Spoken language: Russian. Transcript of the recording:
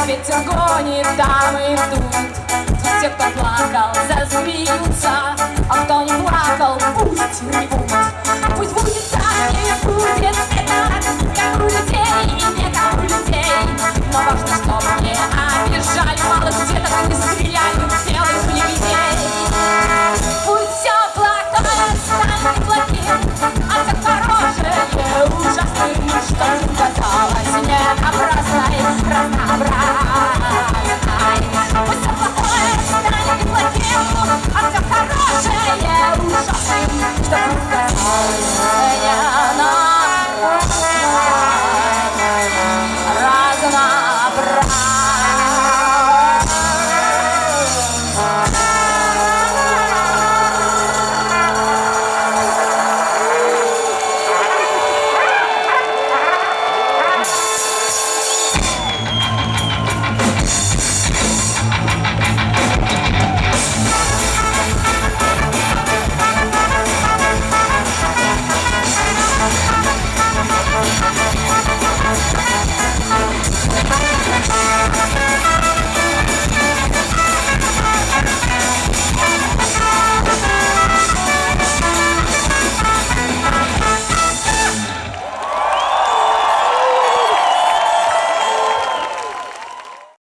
А ведь огонь и там идут Те, кто плакал, засмеются. А кто не плакал, пусть не будет. Пусть будет так или будет это Как у людей и не как у людей. Но важно, что